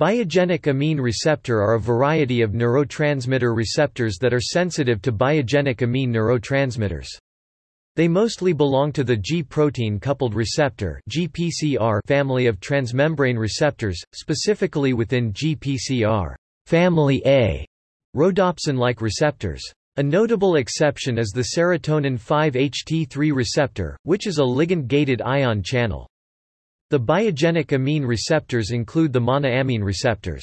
Biogenic amine receptor are a variety of neurotransmitter receptors that are sensitive to biogenic amine neurotransmitters. They mostly belong to the G-protein coupled receptor (GPCR) family of transmembrane receptors, specifically within GPCR family A rhodopsin-like receptors. A notable exception is the serotonin 5-HT3 receptor, which is a ligand-gated ion channel. The biogenic amine receptors include the monoamine receptors.